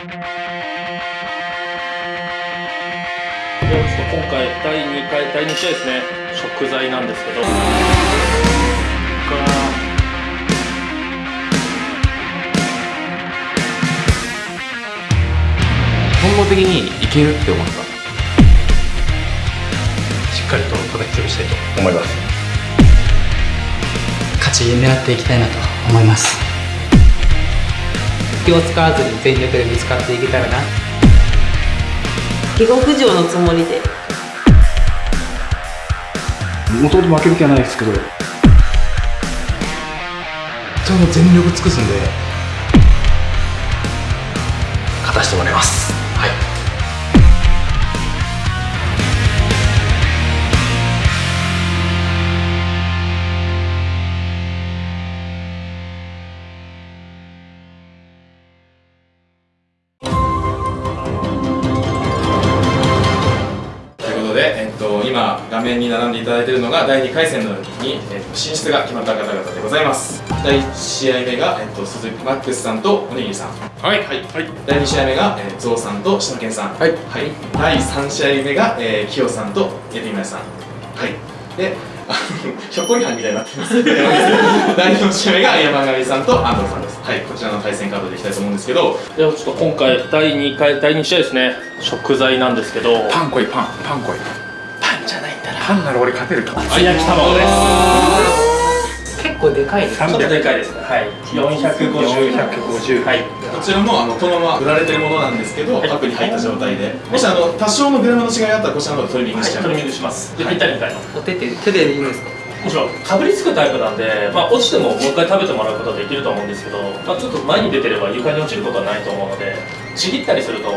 ではちょっと今回第2回第2試合ですね。食材なんですけど。本能的にいけるって思った？しっかりと叩き潰したいと。思います。勝ち狙っていきたいなと思います気を使わずに全力でぶつかっていけたらな。下克上のつもりで。もともと負ける気はないですけど。それも全力尽くすんで勝たせてもらいますが第2回戦のに、えっと、進出が決まった方々でございます。第1試合目が、えっと、鈴木マックスさんとおにぎりさん。はい、はい。第2試合目が、えー、ゾウさんと島健さん。はい、第3試合目が、えー、キヨさんとエビマヤさん。はい。であの ひょっこりはんみたいになってます。第4試合目が山上さんと安藤さんです。はい。こちらの対戦カードでいきたいと思うんですけど。ではちょっと今回第2回第2試合ですね。食材なんですけど。パン来いパンパン来いじゃないんだなパンなら俺勝てるかも厚焼き卵です。結構でかいですちょっとでかいです。ねはい。450 450はい。こちらもあのこのまま売られてるものなんですけど、パックに入った状態で。もしあの多少のグラムの違いがあったらこちらの方でトリミングしちゃう、トリミングしますでぴったりみたいなお手手手でいいんですか？もちろん。かぶりつくタイプなんで、まあ、落ちてももう一回食べてもらうことはできると思うんですけど、まあ、ちょっと前に出てれば床に落ちることはないと思うのでちぎったりすると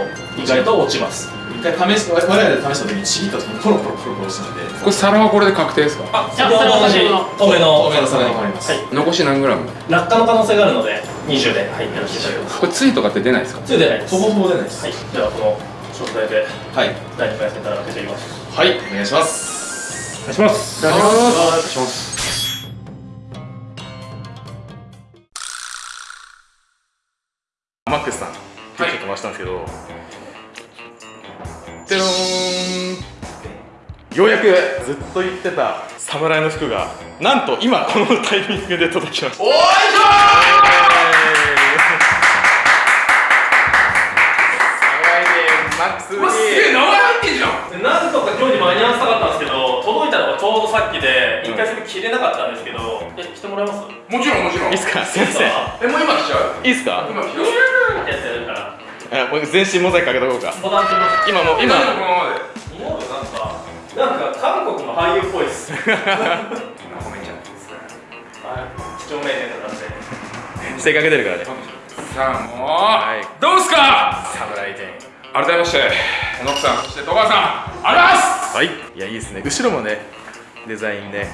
意外と落ちます。一回試し我々で試した時にちぎった時にポロポロポロポロしたのでこれ皿はこれで確定ですか？あ先ほど同じ透明の透明の皿に。変わります、はい。残し何グラム？落下の可能性があるので20で入ってらっしゃいます。これついとかって出ないですか？ついてないです。ほぼほぼ出ないです。はい。ではこの食材ではい。第2回戦から開けてみます。はい。お願いします。お願いします。お願いします。マックスさんはいちょっと回したんですけどてろーんようやくずっと言ってた侍の服がなんと今このタイミングで届きました。おいしょマックスに。名前入ってんじゃん。なんとか今日に間に合わせたかったんですけど届いたのがちょうどさっきで一回それ切れなかったんですけどえ来てもらえます？もちろんもちろん。いいっすかすいませんえもう今来ちゃう？いいっすか？今来ちゃうってやつやるからあもう全身モザイクかけとこうか。今もう今。なんかなんか韓国の俳優っぽいです。はい褒めちゃっす性正確出るからね。さあもう、はい。どうすか侍店改めましてノックさんそして戸川さん。ありがとうございます。はい。いやいいですね。後ろもねデザインね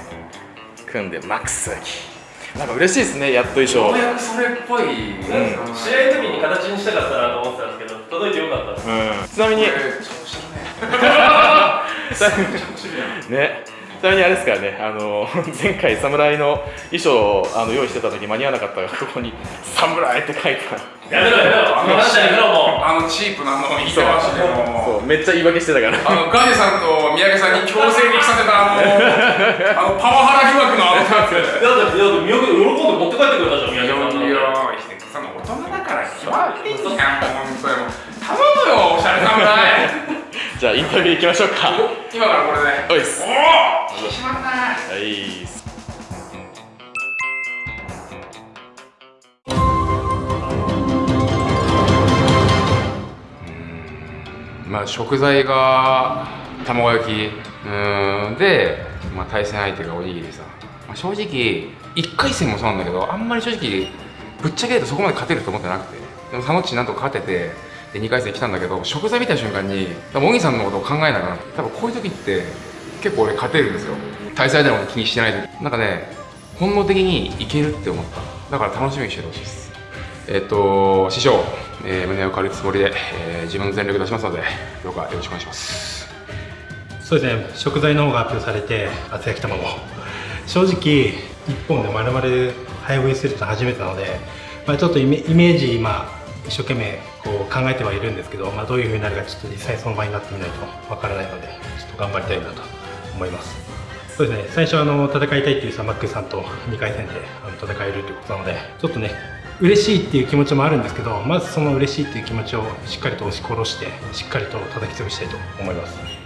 組んでマックスなんか嬉しいですねやっと衣装。ようやくそれっぽい、うん、試合の時に形にしたかったなと思ってたんですけど届いてよかったです。うん、ちなみに。ね ちなみにあれですからねあの 前回侍の衣装をあの用意してた時間に合わなかったからここに「侍」って書いたやめろやめろ話したやめろもあのチープなの言いてましてもそうめっちゃ言い訳してたから。あのガネさんと三宅さんに強制に着させたあの あのパワハラ疑惑のあのやつうだってだって宮城喜んで持って帰ってくれたじゃん宮いや城さんいやその大人だから暇いいじゃんに頼むよおしゃれ侍じゃあインタビュー行きましょうか。今からこれで。おいっす。おお引き締まったねはいまあ食材が卵焼き。うーん。で、まあ、対戦相手がおにぎりさ、まあ、正直1回戦もそうなんだけどあんまり正直ぶっちゃけ言うとそこまで勝てると思ってなくて。でもサノッチなんとか勝ててで2回戦来たんだけど食材見た瞬間に多分小木さんのことを考えながら多分こういう時って結構俺勝てるんですよ。対戦相手のこと気にしてない時。なんかね本能的にいけるって思った。だから楽しみにしてほしいです。えっと師匠、えー胸を借りるつもりで、えー自分の全力出しますのでどうかよろしくお願いします。そうですね。食材の方が発表されて厚焼き卵。正直1本で丸々早食いすると初めてなので、まあ、ちょっとイメージ今一生懸命こう考えてはいるんですけど、まあ、どういう風になるかちょっと実際その場になってみないとわからないのでちょっと頑張りたいなと思います。そうですね最初あの戦いたいっていうサマックさんと2回戦であの戦えるということなのでちょっとね嬉しいっていう気持ちもあるんですけどまずその嬉しいっていう気持ちをしっかりと押し殺してしっかりと叩き潰したいと思います。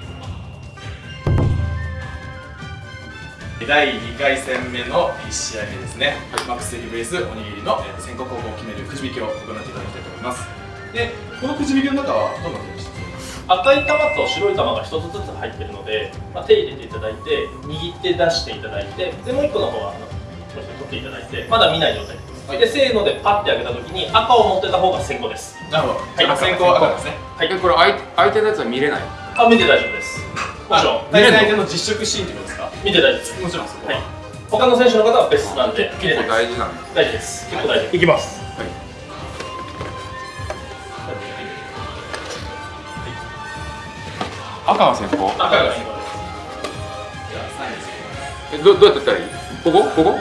第2回戦目の1試合目ですね、マックステーキ VS おにぎりのえー先行後攻を決めるくじ引きを行っていただきたいと思います。でこのくじ引きの中はどうなってました赤い玉と白い玉が1つずつ入ってるので、まあ、手入れていただいて握って出していただいてでもう1個の方はあのこうして取っていただいてまだ見ない状態です、はい。でせーのでパッて開けた時に赤を持ってた方が先行です。なるほど、はい。あ先行赤ですね。はい。えこれ相相手のやつは見れないあ見て大丈夫です。もちろん。あ対戦相手の実食シーンってことですか？見て大丈夫です。もちろんそこは、はい他の選手の方は別なんで結構大事なんだ大事です。結構大事いきます赤は先行赤が先行えどどうやってやったらいい？ここ？ここ？は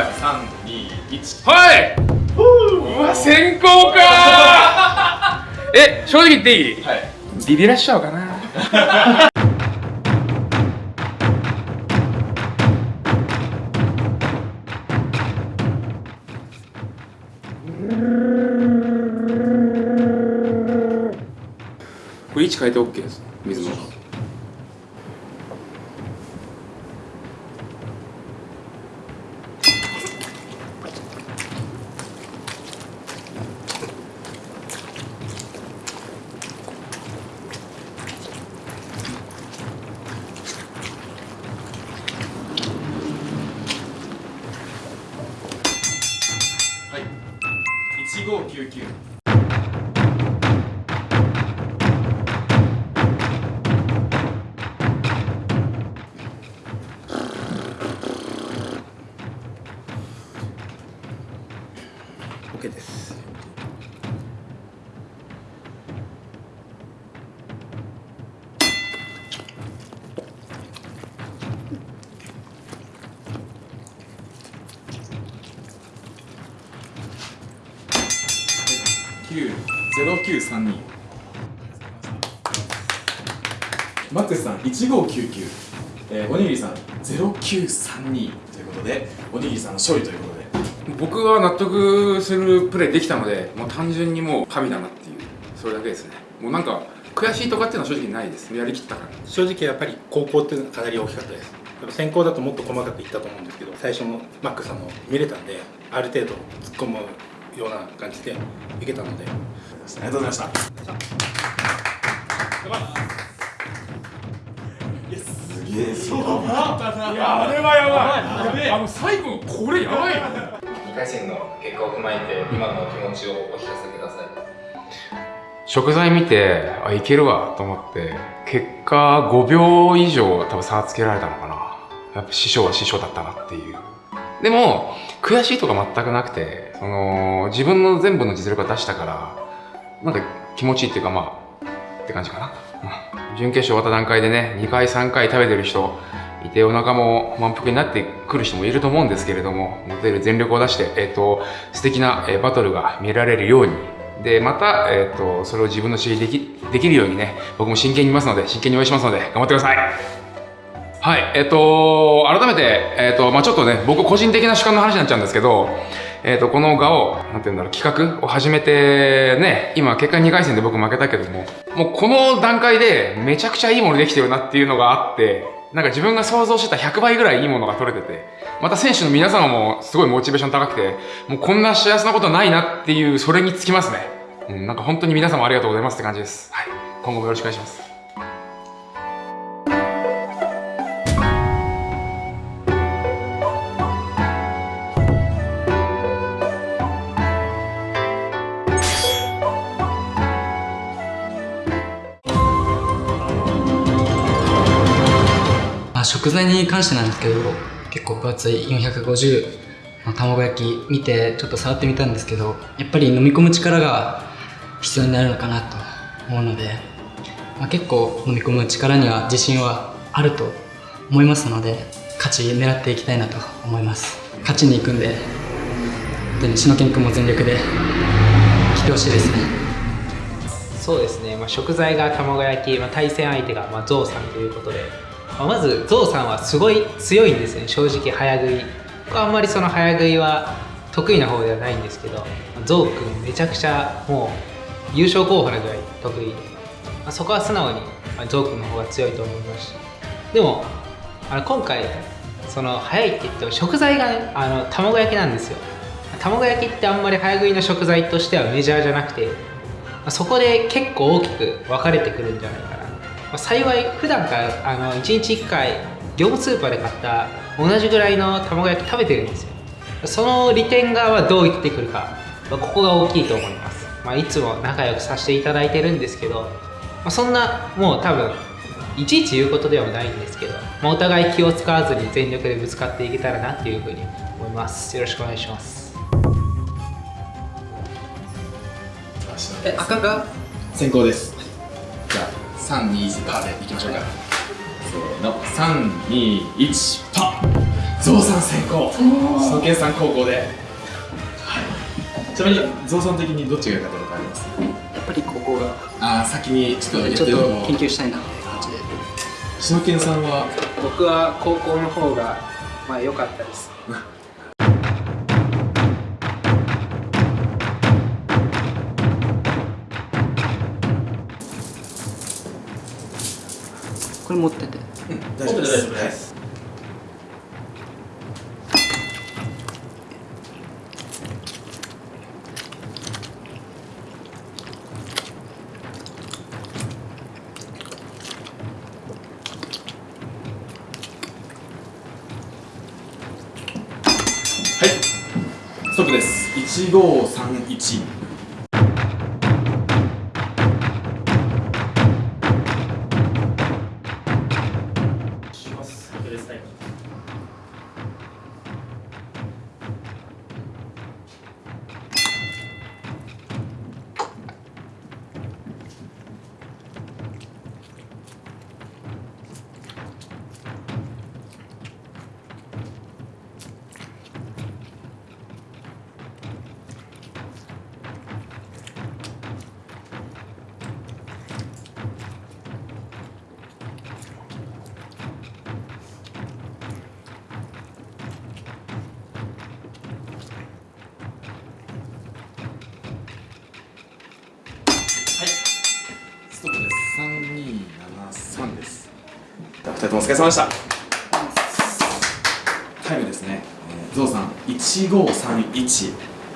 い。はい。三二一。はい。うわ先行か。ー え正直言っていい？はい。ビビらしちゃうかな 位置変えて OK です。水のマックスさん一五九九。えーおにぎりさんゼロ九三二。ということでおにぎりさんの勝利ということで。僕は納得するプレーできたのでもう単純にもう神だなっていう。それだけですね。もうなんか悔しいとかっていうのは正直ないです。やりきったから。正直やっぱり高校っていうのはかなり大きかったです。やっぱ先行だともっと細かくいったと思うんですけど最初のマックさんの見れたんである程度突っ込むような感じでいけたので。ありがとうございましたえそういやあれはやばい。あの最後のこれやばい。よ2回戦の結果を踏まえて今のお気持ちをお聞かせください。食材見てあいけるわと思って結果5秒以上多分差つけられたのかな。やっぱ師匠は師匠だったなっていう。でも悔しいとか全くなくてその自分の全部の実力を出したからなんか気持ちいいっていうかまあって感じかな、うん準決勝終わった段階でね2回3回食べてる人いてお腹も満腹になってくる人もいると思うんですけれども持てる全力を出して、えっと素敵な、えバトルが見られるように。でまた、えっとそれを自分の知りできできるようにね僕も真剣にいますので真剣に応援しますので頑張ってください。はい、えっと、改めて、えっと、まあちょっとね、僕個人的な主観の話になっちゃうんですけど、えっと、この画を、なんていうんだろう、企画を始めて、ね、今、結果2回戦で僕負けたけども、もうこの段階でめちゃくちゃいいものできてるなっていうのがあって、なんか自分が想像してた100倍ぐらいいいものが取れてて、また選手の皆様もすごいモチベーション高くて、もうこんな幸せなことないなっていう、それにつきますね。うん、なんか本当に皆様ありがとうございますって感じです。はい。今後もよろしくお願いします。食材に関してなんですけど結構分厚い450の卵焼き見てちょっと触ってみたんですけどやっぱり飲み込む力が必要になるのかなと思うので、まあ、結構飲み込む力には自信はあると思いますので勝ち狙っていきたいなと思います。勝ちに行くんで本当に篠健君も全力で来来てほしいですね。そうですね、まあ、食材が卵焼き、まあ、対戦相手が、まあ、ゾウさんということで、まあ、まずゾウさんはすごい強いんですね正直早食い。僕はあんまりその早食いは得意な方ではないんですけど、ゾウ君めちゃくちゃもう優勝候補なぐらい得意で、まあ、そこは素直に、ゾウ君の方が強いと思いますし。でもあの今回その早いって言っても食材がねあの卵焼きなんですよ。卵焼きってあんまり早食いの食材としてはメジャーじゃなくてまあそこで結構大きく分かれてくるんじゃないか、まあ幸い普段からあの1日1回業務スーパーで買った同じぐらいの卵焼き食べてるんですよ。その利点側はどう生きてくるか、まあここが大きいと思います、まあ、いつも仲良くさせていただいてるんですけど、まあ、そんなもう多分いちいち言うことではないんですけど、まあ、お互い気を使わずに全力でぶつかっていけたらなっていうふうに思います。よろしくお願いします。え赤が？先行です。じゃあ321パーでいきましょうか。せーの。321パーゾウさん先行篠研さん後攻で、はい、ちなみにゾウさん的にどっちが良かったとかあります？やっぱりここが。ああ先にちょっとやってちょっと研究したいな。っていう。感じで篠研さんは？僕は高校の方がまあ良かったです これ持ってて。大丈夫です大丈夫です。はい。ストップです1531れ様でした。タイムですね、えー、ゾウさん1531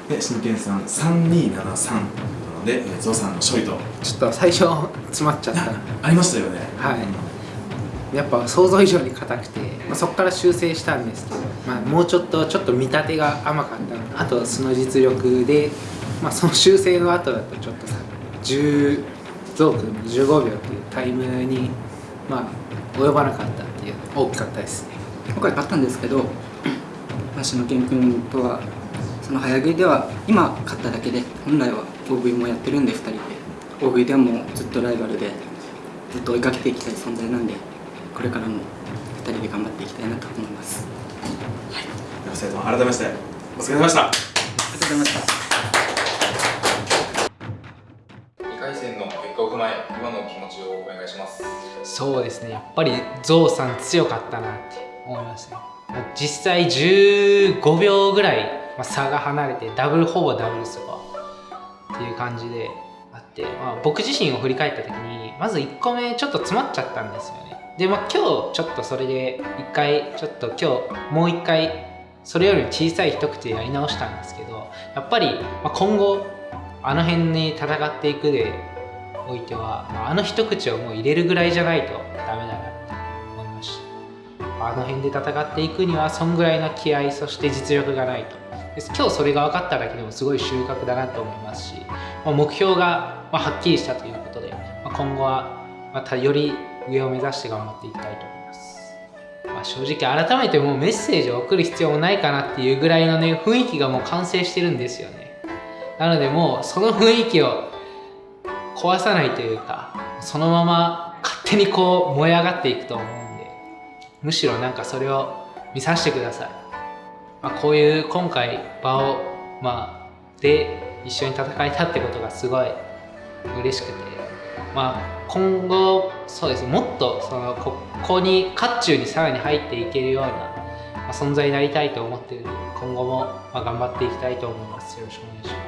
で真剣さん3273なので、えー、ゾウさんの勝利と。ちょっと最初詰まっちゃった。ありましたよね。はい。やっぱ想像以上に硬くて、まあ、そこから修正したんです。けど、まあ、もうちょっとちょっと見立てが甘かったの。あと素の実力で、まあ、その修正の後だとちょっとさ10ゾークの15秒っていうタイムに、まあ、及ばなかったっていう大きかったです。ね今回勝ったんですけど橋野健君とはその早食いでは今勝っただけで本来は大食いもやってるんで2人で。大食いではもうずっとライバルでずっと追いかけていきたい存在なんでこれからも2人で頑張っていきたいなと思います。では2人とも改めましてお疲れ様でした。ありがとうございました結果を踏まえ今の気持ちをお願いします。そうですね。やっぱりゾウさん強かったなって思いますね。実際15秒ぐらい差が離れてダブルほぼダブルスコアっていう感じであって、まあ、僕自身を振り返った時にまず1個目ちょっと詰まっちゃったんですよね。でまあ今日ちょっとそれで1回ちょっと今日もう1回それより小さい一口でやり直したんですけどやっぱり今後あの辺に戦っていくでおいては、あ、の一口をもう入れるぐらいじゃないとダメだなって思いました。あの辺で戦っていくにはそんぐらいの気合そして実力がないと。です。今日それが分かっただけでもすごい収穫だなと思いますし、ま、目標がまはっきりしたということで、ま、今後はまたより上を目指して頑張っていきたいと思います、まあ、正直改めてもうメッセージを送る必要もないかなっていうぐらいのね雰囲気がもう完成してるんですよね。なのでもうその雰囲気を壊さないというかそのまま勝手にこう燃え上がっていくと思うんでむしろなんかそれを見させてください、まあ、こういう今回場をまあで一緒に戦えたってことがすごい嬉しくて、まあ、今後そうですもっとそのここに渦中にさらに入っていけるような、ま、存在になりたいと思っているので今後もま頑張っていきたいと思います。よろしくお願いします。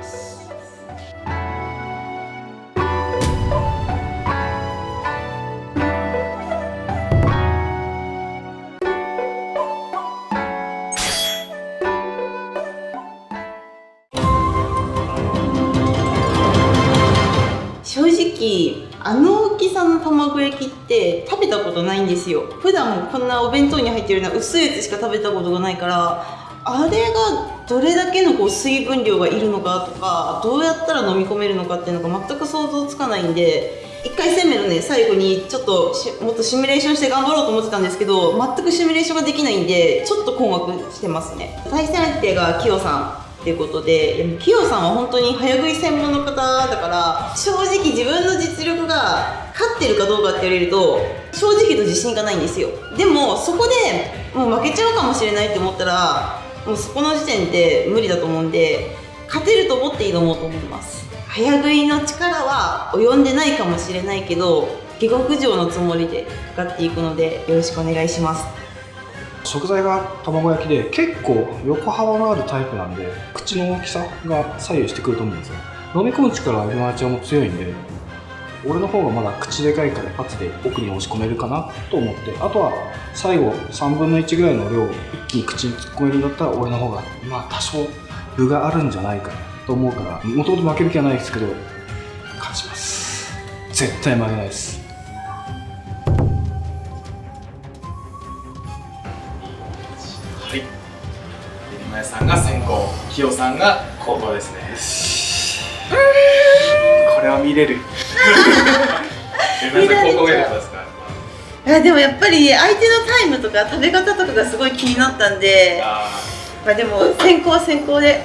べたことないんですよ。普段こんなお弁当に入ってるような薄いやつしか食べたことがないからあれがどれだけのこう水分量がいるのかとかどうやったら飲み込めるのかっていうのが全く想像つかないんで1回戦目のね最後にちょっともっとシミュレーションして頑張ろうと思ってたんですけど全くシミュレーションができないんでちょっと困惑してますね。対戦相手がキヨさんっていうことでいやキヨさんは本当に早食い専門の方だから正直自分の実力が勝ってるかどうかって言われると正直と自信がないんですよ。でもそこでもう負けちゃうかもしれないって思ったらもうそこの時点で無理だと思うんで勝てると思って挑もうと思います。早食いの力は及んでないかもしれないけど下克上のつもりでかかっていくのでよろしくお願いします。食材が卵焼きで結構横幅のあるタイプなんで口の大きさが左右してくると思うんですよ。飲み込む力はエビマチはも強いんで俺の方がまだ口でかいから一発で奥に押し込めるかなと思って。あとは最後3分の1ぐらいの量を一気に口に突っ込めるんだったら俺の方がまあ多少分があるんじゃないかなと思うからもともと負ける気はないですけど勝ちます。絶対負けないです。はい。今井さんが先行、キヨさんが後攻ですね。これは見れる 今井さん後攻がいかがでもやっぱり相手のタイムとか食べ方とかがすごい気になったんであまあでも先行は先行で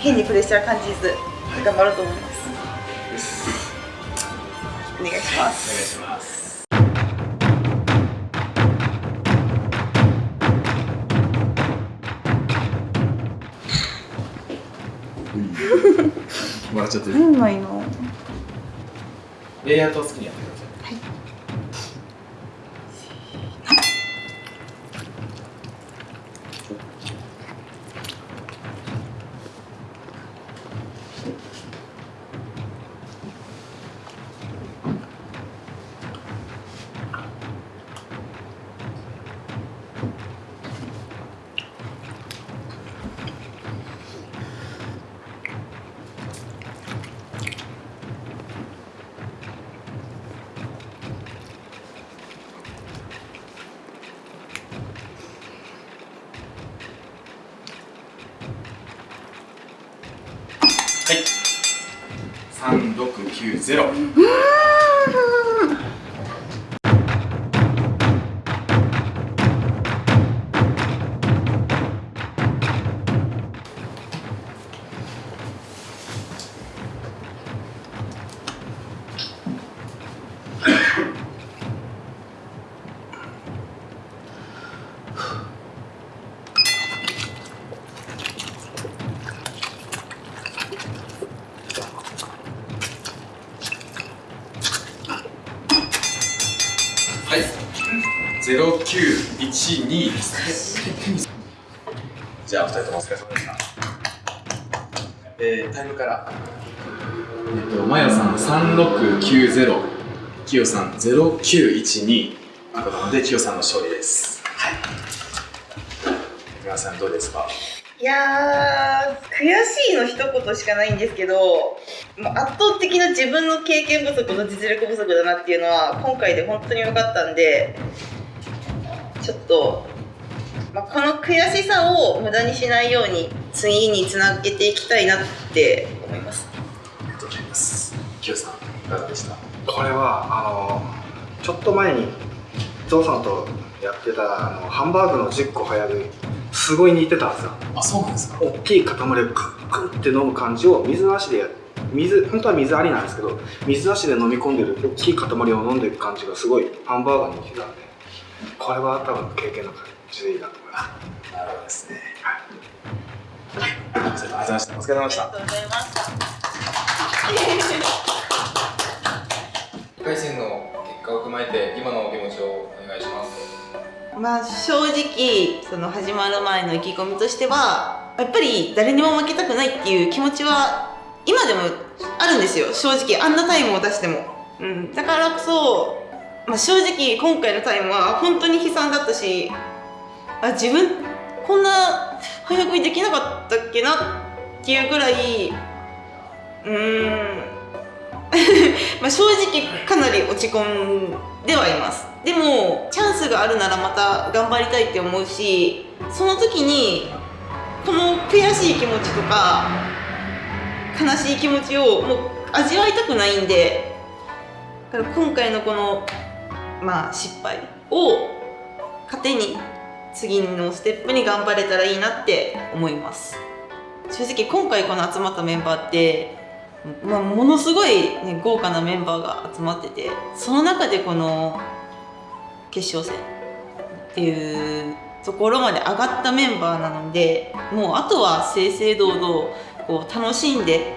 変にプレッシャー感じず頑張ろうと思います。お願いしまーお願いすします。笑っちゃってる。うまいの？レイアウトを好きにやってください。一二ですね。じゃあ、二人ともお疲れ様でした。えー、タイムから。えっと、まやさん三六九ゼロ、きよさん0912、赤なので、きよさんの勝利です。はい。皆さん、どうですか？いや悔しいの一言しかないんですけど、まあ、圧倒的な自分の経験不足と実力不足だなっていうのは今回で本当に分かったんでちょっと、まあ、この悔しさを無駄にしないように次につなげていきたいなって思いますありがとうございます。きよさん、いかがでした？これはあのちょっと前にゾウさんとやってたあのハンバーグの10個早食いすごい似てたんですよあ、そうなんですか？大きい塊をグッグッって飲む感じを水なしでや水本当は水ありなんですけど水なしで飲み込んでる大きい塊を飲んでいく感じがすごいハンバーガーに似てたんでこれは多分経験の感じでいいなと思います。なるほどですね。ありがとうございました。お疲れ様でしたありがとうございました。1回戦の結果を踏まえて今のお気持ちをお願いします。まあ正直その始まる前の意気込みとしてはやっぱり誰にも負けたくないっていう気持ちは今でもあるんですよ。正直あんなタイムを出しても、うん、だからこそ、まあ、正直今回のタイムは本当に悲惨だったしあ自分こんな早食いできなかったっけなっていうぐらいうーん。まあ正直かなり落ち込んではいます。でもチャンスがあるならまた頑張りたいって思うしその時にこの悔しい気持ちとか悲しい気持ちをもう味わいたくないんでだから今回のこのまあ失敗を糧に次のステップに頑張れたらいいなって思います正直今回この集まったメンバーってまあ、ものすごい、ね、豪華なメンバーが集まっててその中でこの決勝戦っていうところまで上がったメンバーなのでもうあとは正々堂々こう楽しんで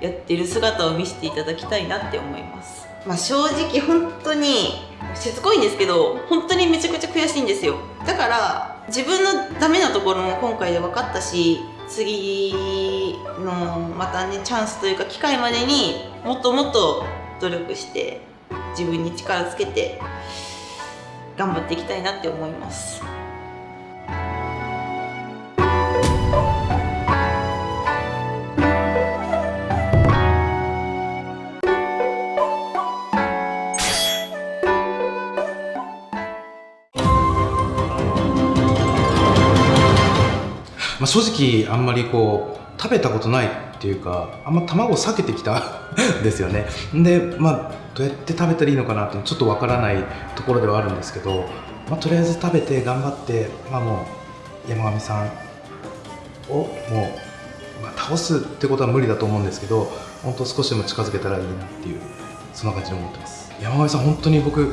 やってる姿を見せていただきたいなって思います。まあ、正直本当にしつこいんですけど本当にめちゃくちゃ悔しいんですよだから自分のダメなところも今回で分かったし次のまたねチャンスというか機会までにもっともっと努力して自分に力つけて頑張っていきたいなって思います。まあ、正直あんまりこう食べたことないっていうかあんま卵を避けてきたん ですよね。でまあどうやって食べたらいいのかなってちょっとわからないところではあるんですけど、まあ、とりあえず食べて頑張ってまあもう山上さんをもう、まあ、倒すってことは無理だと思うんですけど本当少しでも近づけたらいいなっていうそんな感じで思ってます。山上さん本当に僕ね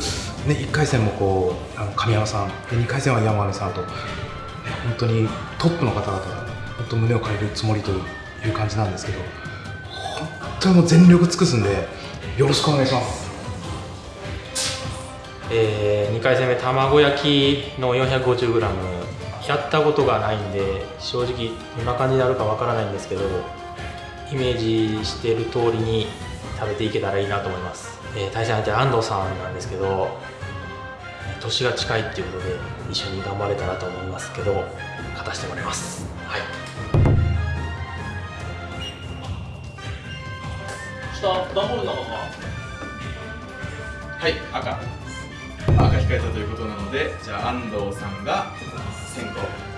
1回戦もこうあの神山さんで2回戦は山上さんと本当にトップの方々が本当胸を借りるつもりという感じなんですけど本当にもう全力尽くすんでよろしくお願いします。えー、2回戦目卵焼きの 450g やったことがないんで正直どんな感じになるかわからないんですけどイメージしてる通りに食べていけたらいいなと思います、えー、対戦相手安藤さんなんですけど年が近いっていうことで一緒に頑張れたらと思いますけど勝たせてもらいます。はい。下段ボールなのか。はい赤。赤控えたということなのでじゃあ安藤さんが先行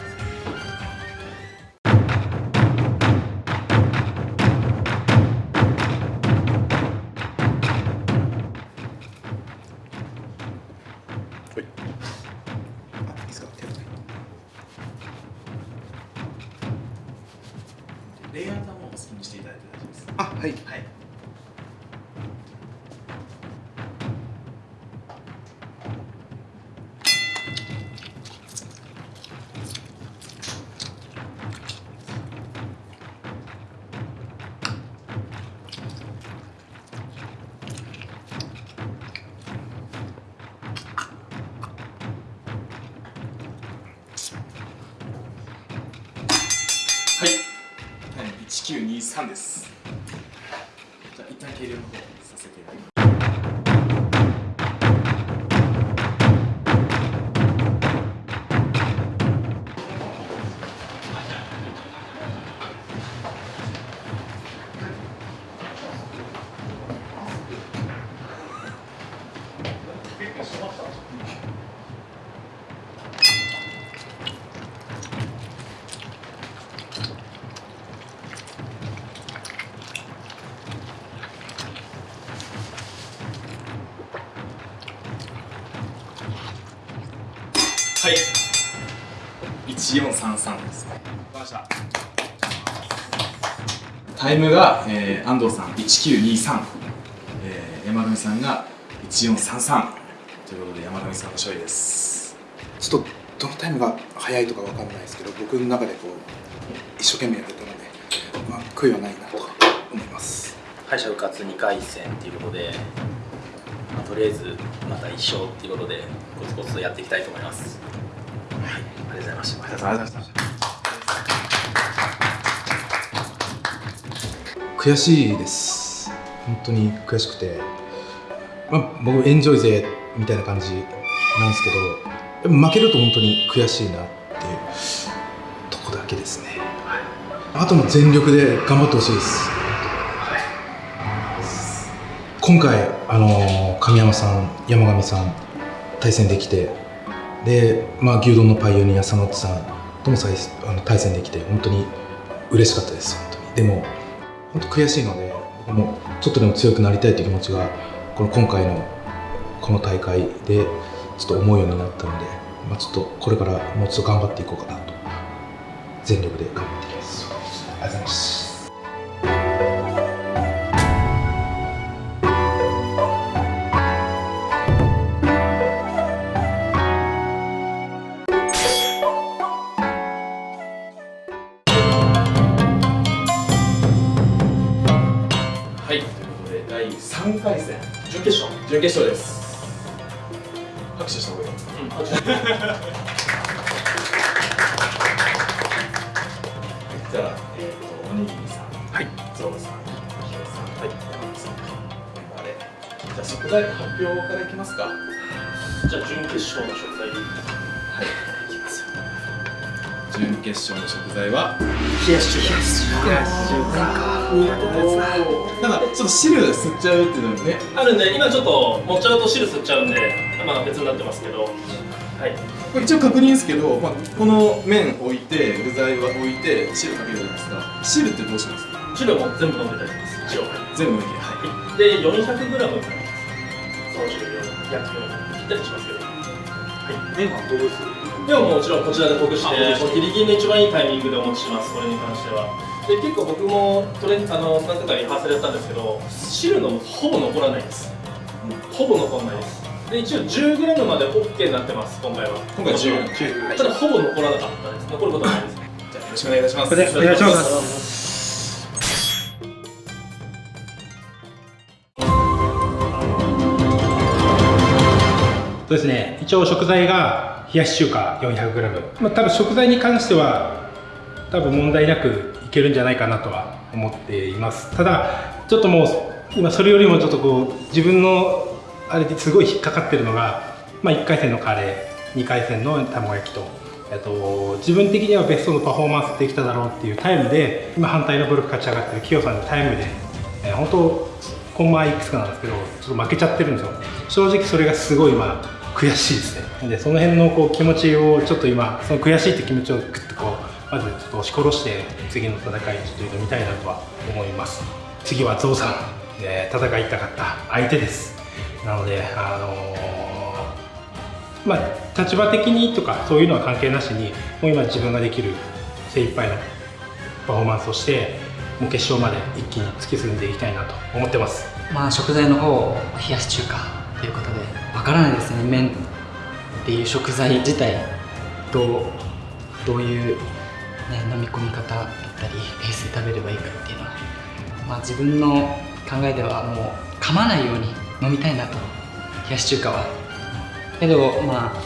はい。1433ですね。わかりました。タイムが、えー、安藤さん1923、えー、山上さんが1433ということで山上さんの勝利です。ちょっとどのタイムが速いとかわかんないですけど僕の中でこう一生懸命やれたので、まあ、悔いはないなと思います敗者復活2回戦っていうことで、まあ、とりあえずまた1勝っていうことでコツコツとやっていきたいと思います、ざいましたありがとうございました悔しいです。本当に悔しくて、まあ、僕エンジョイ勢みたいな感じなんですけどやっぱ負けると本当に悔しいなっていうとこだけですね、はい。あとも全力で頑張ってほしいです、今回あの神山さん山上さん対戦できてで、まあ、牛丼のパイオニア佐野さんともあの対戦できて本当に嬉しかったです本当に。でも本当悔しいので僕もちょっとでも強くなりたいという気持ちがこの今回のこの大会でちょっと思うようになったので、まあ、ちょっとこれからもうちょっと頑張っていこうかなと全力で頑張っていきます。ありがとうございます。準決勝です。拍手した方がいいうん。拍 手じゃあ、えー、とおにぎりさんはい。ゾウさんヒロさんはい。山口さんメンバーで。じゃあ食材発表からいきますか。じゃあ準決勝の食材ではい決勝の食材は？冷やし中華。冷やし中華。苦手なやつだなんかちょっと汁吸っちゃうっていうのもね。あるんで今ちょっと持っちゃうと汁吸っちゃうんでまあ別になってますけど。はい。これ一応確認ですけど、まあ、この麺置いて具材は置いて汁かけるじゃないですか。汁ってどうします？汁はもう全部飲んで大丈夫です。一応。全部置いてはい。で 400g になります。その汁量焼きのぴったりしますけど。はい。麺はどうです？でももちろんこちらでほぐしてギリギリの一番いいタイミングでお持ちしますこれに関しては。で結構僕もトレあの何回かリハーサルやったんですけど汁のほぼ残らないです、ほぼ残らないです。で一応 10g まで OK になってます今回は。今回 10g ただほぼ残らなかったです。残ることはないですじゃあよろしくお願いいたします。これでお願いします。そうですね。一応食材が冷やし中華 400g、まあ、多分食材に関しては多分問題なくいけるんじゃないかなとは思っています。ただちょっともう今それよりもちょっとこう自分のあれですごい引っかかってるのが、まあ、1回戦のカレー2回戦の卵焼きとえっと、自分的にはベストのパフォーマンスできただろうっていうタイムで今反対のブロック勝ち上がってるキヨさんのタイムで、えー本当コンマいくつかなんですけどちょっと負けちゃってるんですよ。正直それがすごい今悔しいですね。でその辺のこう気持ちをちょっと今その悔しいって気持ちをグッとこうまずちょっと押し殺して次の戦いにちょっと挑みたいなとは思います。次はゾウさんで戦いたかった相手です。なのであのーまあ立場的にとかそういうのは関係なしにもう今自分ができる精一杯のパフォーマンスをしてもう決勝まで一気に突き進んでいきたいなと思ってます。まあ食材の方を冷やし中華ということでからないですね麺っていう食材自体どうどういう、ね、飲み込み方だったりペースで食べればいいかっていうのはまあ自分の考えではもう噛まないように飲みたいなと。冷やし中華はけどまあ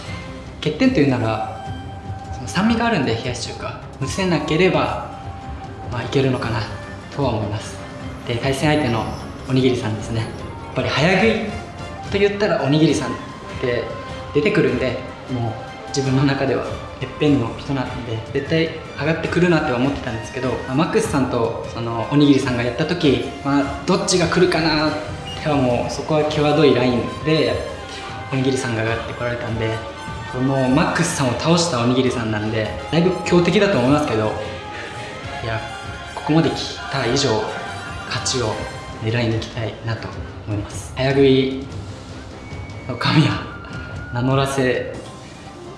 欠点というならその酸味があるんで冷やし中華むせなければまあいけるのかなとは思います。で対戦相手のおにぎりさんですね。やっぱり早食い。と言ったらおにぎりさんって出てくるんでもう自分の中ではてっぺんの人なんで絶対上がってくるなって思ってたんですけど、まあマックスさんとそのおにぎりさんがやった時、まあ、どっちが来るかなってはもうそこは際どいラインでおにぎりさんが上がってこられたんでこのマックスさんを倒したおにぎりさんなんでだいぶ強敵だと思いますけどいやここまで来た以上勝ちを狙いに行きたいなと思います。早食い神は名乗らせ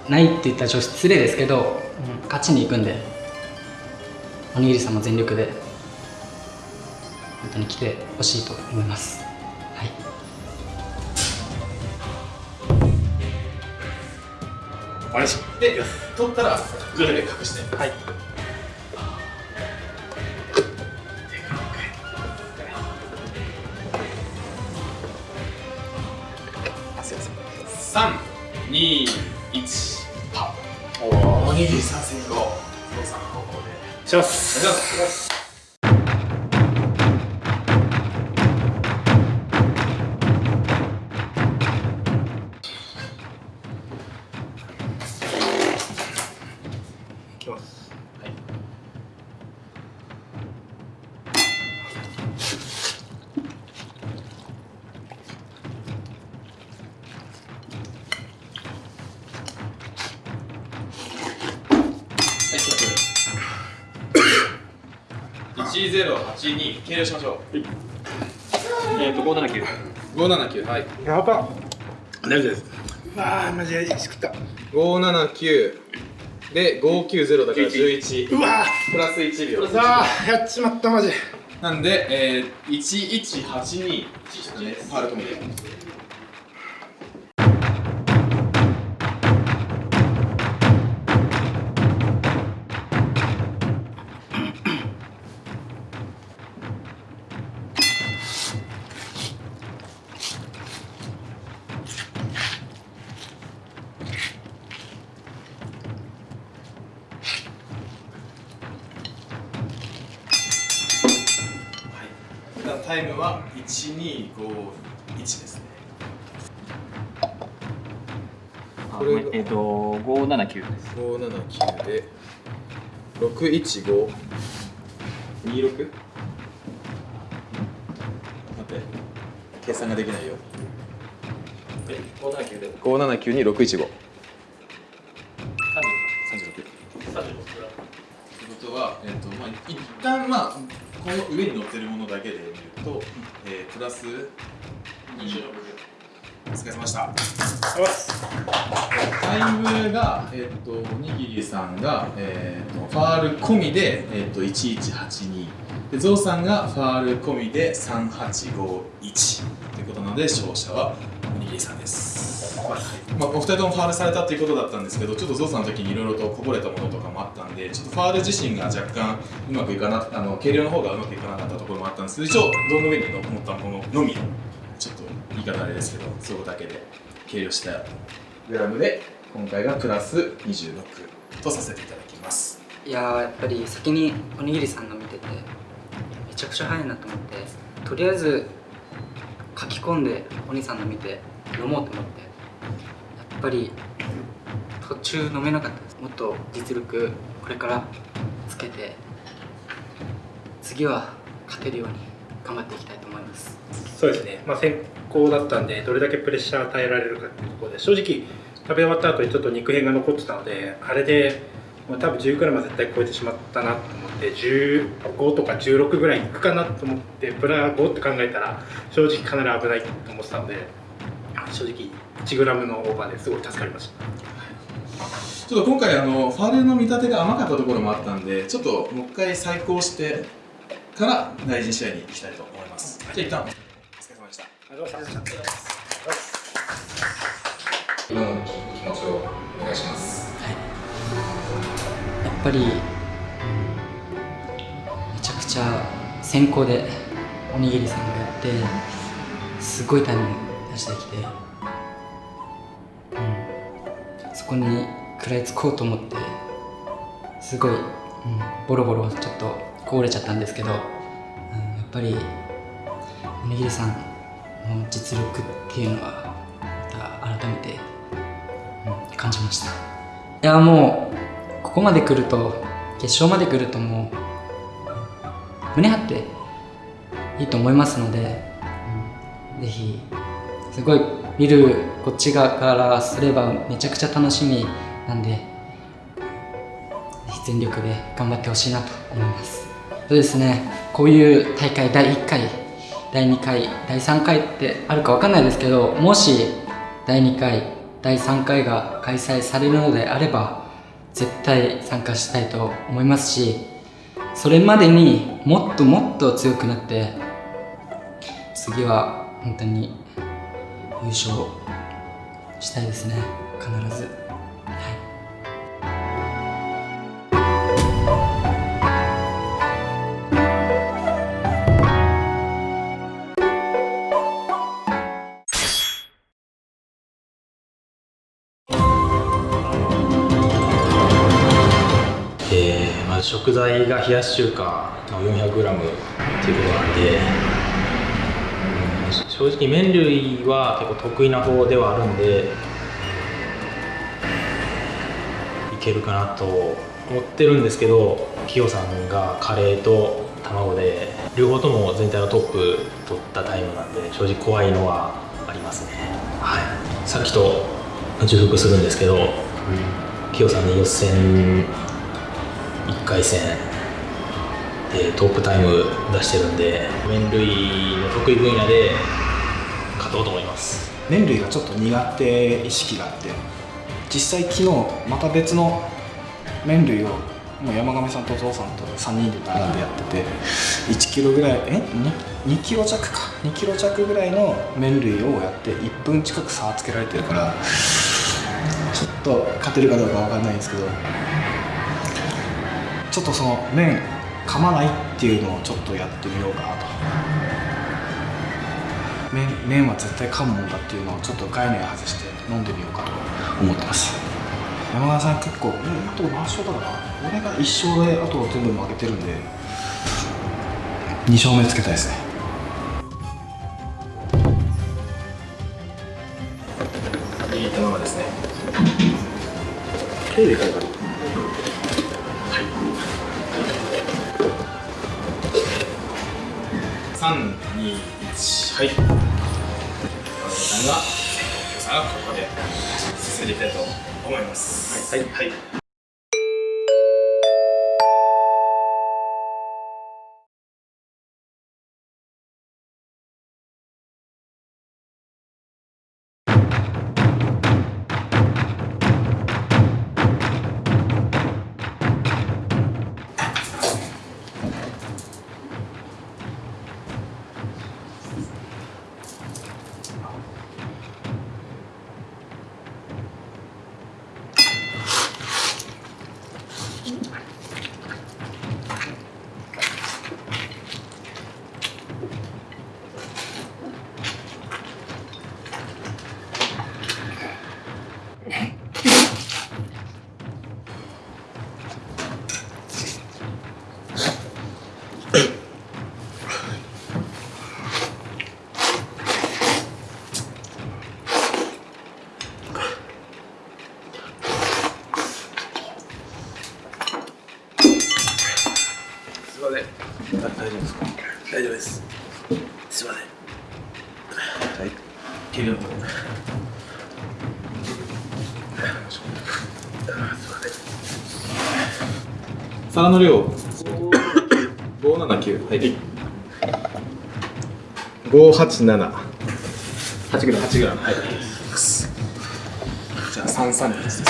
ないって言ったらちょっと失礼ですけど、うん。勝ちに行くんでおにぎりさんも全力で本当に来てほしいと思います。はい。お願い。しで取ったらグルで隠して。はい三二一パッおにぎり三先行そうさんの方向で。します。お願いします計量しましょうえっと579五七九はい。やば。大丈夫です。あーマジでしくった。五七九。で五九ゼロだから十一。うわ。プラス一秒。あーやっちまったマジ。なんで、えー、1182ファール込みでえっ、と579です。579で615 26待って。計算ができないよ。え579で。579に615 36 36ってことは、えっとまあ、一旦まあこの上に乗ってるものだけで見ると、えー、プラス26お疲れ様でした。タイムが、えっとおにぎりさんが、えっとファール込みで、えっと1182でゾウさんがファール込みで3851ということなので勝者はおにぎりさんです、まあ、お二人ともファールされたということだったんですけどちょっとゾウさんの時にいろいろとこぼれたものとかもあったんでちょっとファール自身が若干うまくいかなあの計量の方がうまくいかなかったところもあったんですけど一応胴の上に乗ったもののみ言い方あれですけどそこだけで計量した。グラムで今回がプラス26とさせていただきます。いやーやっぱり先におにぎりさんの見ててめちゃくちゃ早いなと思ってとりあえず書き込んでお兄さんの見て飲もうと思ってやっぱり途中飲めなかったです。もっと実力これからつけて次は勝てるように頑張っていきたいと思います。そうですね、まあ、先行だったんでどれだけプレッシャー与えられるかっていうところで正直食べ終わった後にちょっと肉片が残ってたのであれでもう多分 10g は絶対超えてしまったなと思って15とか16ぐらいいくかなと思ってプラ5って考えたら正直かなり危ないと思ってたので正直 1g のオーバーですごい助かりました。ちょっと今回あのファーレルの見立てが甘かったところもあったんでちょっともう一回再考してから大事に試合に行きたいと思います。じゃあ一旦ありがとうございました今の気持ちをお願い。やっぱり、めちゃくちゃ先行でおにぎりさんがやってすごい。タイム出してきて、うん、そこに食らい。つこうと思ってすごい、うん、ボロボロちょっとこぼれちゃったんですけど、うん、やっぱりおにぎりさんの実力っていうのはまた改めて、感じました。いやもうここまで来ると決勝まで来るともう胸張っていいと思いますので、うんぜひすごい見るこっち側からすればめちゃくちゃ楽しみなんでぜひ全力で頑張ってほしいなと思います。そうですね。こういう大会第1回第2回第3回ってあるか分かんないですけどもし第2回第3回が開催されるのであれば絶対参加したいと思いますしそれまでにもっともっと強くなって次は本当に優勝したいですね。必ず。が冷やし中華の 400g っていうことなんで、うん正直麺類は結構得意な方ではあるんでいけるかなと思ってるんですけどキヨさんがカレーと卵で両方とも全体のトップ取ったタイムなんで正直怖いのはありますね。はい。さっきと重複するんですけど、キヨさんの予選1回戦でトップタイム出してるんで麺類の得意分野で勝とうと思います。麺類がちょっと苦手意識があって実際昨日また別の麺類をもう山上さんとお父さんと3人で並んでやってて1キロぐらいえ？2, 2キロ弱か。2キロ弱ぐらいの麺類をやって1分近く差をつけられてるからちょっと勝てるかどうかわかんないんですけどちょっとその麺噛まないっていうのをちょっとやってみようかなと。麺麺は絶対噛むもんだっていうのをちょっと概念外して飲んでみようかと思ってます。山川さん結構うんあと何勝だろうな俺が1勝であと全部負けてるんで。2勝目つけたいですね。いい卵ですね。テレビからはい。さんが、さんがここで進んでいきたいと思います。はい。はい皿の量。五七九。はい。五八七。八グラム。八グラム。はい。じゃあ三三です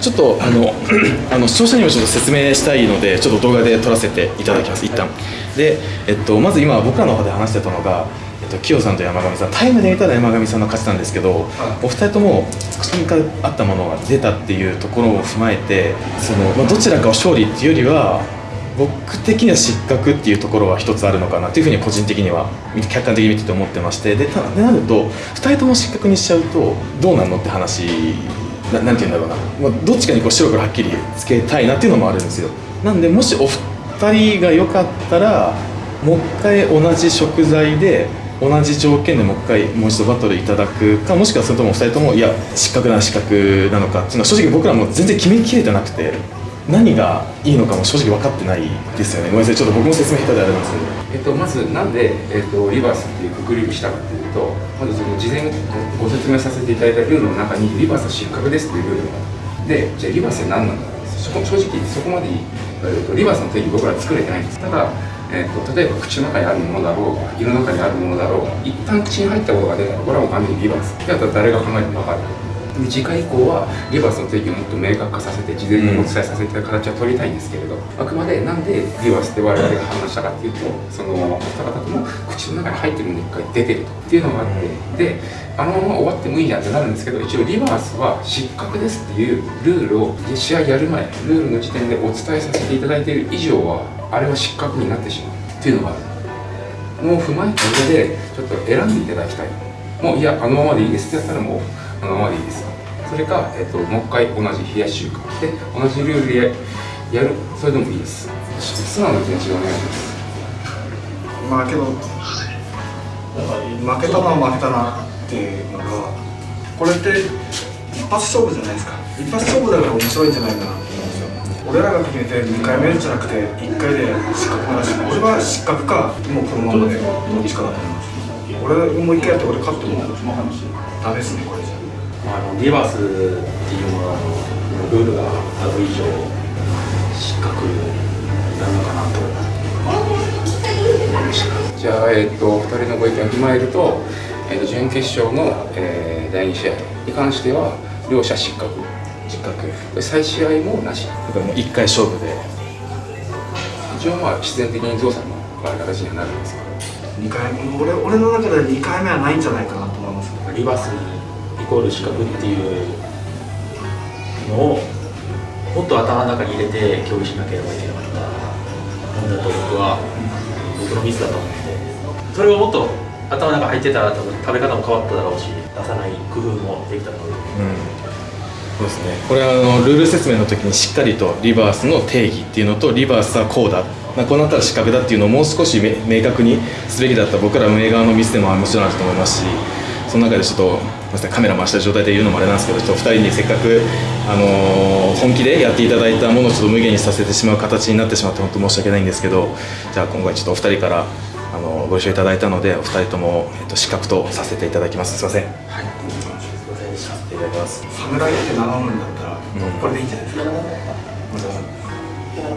ちょっとあのあの視聴者にもちょっと説明したいのでちょっと動画で撮らせていただきます。一旦。で、えっと、まず今僕らの方で話してたのが、と、キヨさんと山上さんタイムで見たら山上さんの勝ちなんですけど、お二人とも口に合ったものが出たっていうところを踏まえてその、まあ、どちらかを勝利っていうよりは僕的には失格っていうところは一つあるのかなっていうふうに個人的には客観的に見てて思ってましてでたでなると2人とも失格にしちゃうとどうなんのって話ななんて言うんだろうな、まあ、どっちかにこう白黒はっきりつけたいなっていうのもあるんですよ。なんでもしお二人が良かったらもう一回同じ食材で同じ条件でもう一回もう一度バトルいただくかもしくはそれとも2人ともいや失格な失格なのかっていうのは正直僕らも全然決めきれてなくて何がいいのかも正直分かってないですよね。ごめんなさい。ちょっと僕も説明下手であれなんですけど。えっと、まずなんで、えっと、リバースっていうくくりにしたかっていうとまずその事前ご説明させていただいたルールの中にリバースは失格ですっていうルールがあってじゃあリバースって何なんだろうそこ正直そこまで、えっと、リバースの定義僕ら作れてないんです。ただえーと、例えば口の中にあるものだろうが胃の中にあるものだろうが一旦口に入ったことが出これはもう完全にリバース。であとは誰が考えても分かるで次回以降はリバースの定義をもっと明確化させて事前にお伝えさせていた形は取りたいんですけれど、あくまでなんでリバースって我々が判断したかっていうとそのお二方とも口の中に入ってるのに一回出てるっていうのがあってであのまま終わってもいいやってなるんですけど一応リバースは失格ですっていうルールを試合やる前ルールの時点でお伝えさせていただいている以上はあれは失格になってしまうっていうのがあるのを踏まえた上でちょっと選んでいただきたい。もういやあのままでいいですってやったらもうあのままでいいです。それか、えっと、もう一回同じ冷やし中華で同じルールでやる。それでもいいです。素直な気持ちでお願いします。まあけど負けたな負けたなっていうのがこれって一発勝負じゃないですか一発勝負だから面白いんじゃないかな俺らが決めて2回目じゃなくて1回で失格なし俺は失格かもうこのままでどっちかだと思います俺もう1回やって俺勝ってもダメですねこれじゃあのリバースっていうののルールがある以上失格なのかなとじゃあ、えっと2人のご意見を踏まえると,、えっと準決勝の、えー第2試合に関しては両者失格失格で再試合もなし。だからもう1回勝負で。一応まあ必然的にゾウさんの場合形にはなるんですけど。2回俺俺の中で2回目はないんじゃないかなと思いますリバースイコール失格っていうのをもっと頭の中に入れて競技しなければいけなかった。ものだと僕は僕のミスだと思って。それをもっと頭の中入ってたら多分食べ方も変わっただろうし出さない工夫もできただろうそうですね。これはあのルール説明の時にしっかりとリバースの定義っていうのとリバースはこうだ。まこうなったら失格だっていうのをもう少し明確にすべきだった僕ら運営側のミスでももちろんあると思いますしその中でちょっとカメラ回した状態で言うのもあれなんですけどちょっと2人にせっかく、あのー本気でやっていただいたものをちょっと無限にさせてしまう形になってしまって本当申し訳ないんですけどじゃあ今回ちょっとお二人から、あのご一緒いただいたのでお二人とも、えっと、失格とさせていただきます。すいません。はい。ただきます。侍って名乗るんだったら、これでいいんじゃないですか。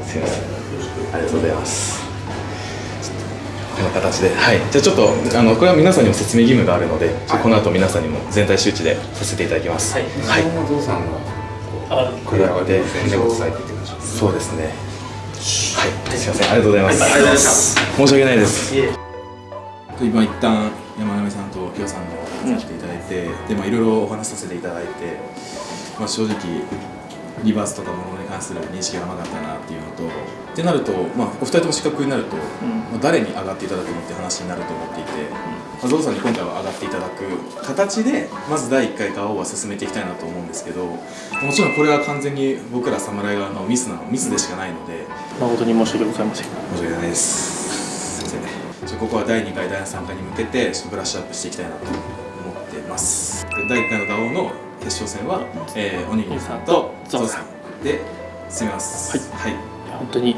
すいません。ありがとうございます。こんな形で、はい、じゃあちょっとあのこれは皆さんにも説明義務があるので、ちょっとこの後皆さんにも全体周知でさせていただきます。はい、はい、ゾウさんがここれらで宣伝を伝えていってください。そうですね。はい、すみません、ありがとうございます。はい。ありがとうございました申し訳ないです。今一旦山上さんときよさんのさせていただいて、でまあいろいろお話しさせていただいて、まあ正直リバースとかものに関する認識が甘かったなっていうのと、ってなると、まあお二人とも資格になると、まあ誰に上がっていただくのって話になると思っていて、まあゾウさんに今回は上がっていただく形でまず第1回側を進めていきたいなと思うんですけど、もちろんこれは完全に僕ら侍側のミスなのミスでしかないので。誠に申し訳ございません。申し訳ないです。すいませんここは第2回第3回に向けてブラッシュアップしていきたいなとます。で第1回の打王の決勝戦は、えーおにぎりさんとゾウさんで進みます。はい、はい、本当に。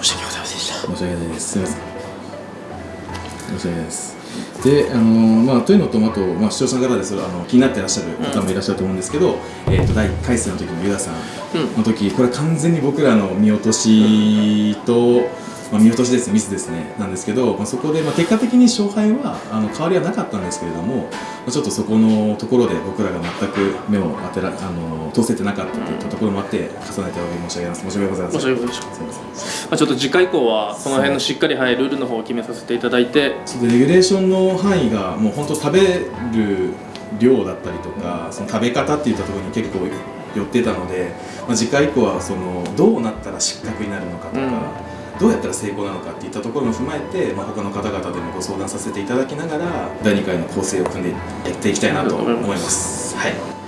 申し訳ございませんでした。申し訳ないです。すみません。申し訳ないです。であのまあ、というのとあと、まあ、視聴者の方でそれあの気になっていらっしゃる方もいらっしゃると思うんですけど、えー、と第1回戦の時のユダさん。の時、これ完全に僕らの見落としとまあ、見落としですミスですねなんですけど、まあ、そこで、まあ、結果的に勝敗はあの変わりはなかったんですけれども、まあ、ちょっとそこのところで僕らが全く目を当てらあの通せてなかったといったところもあって重ねてお申し上げます。申し訳ございません。申し訳ございません。まあ、ちょっと次回以降はこの辺のしっかり、はい、ルールの方を決めさせていただいて。それでレギュレーションの範囲がもう本当食べる量だったりとかその食べ方っていったところに結構寄ってたので、まあ、次回以降はそのどうなったら失格になるのかとか、どうやったら成功なのかっていったところも踏まえて、まあ、他の方々でもご相談させていただきながら第2回の構成を組んでやっていきたいなと思います。はい。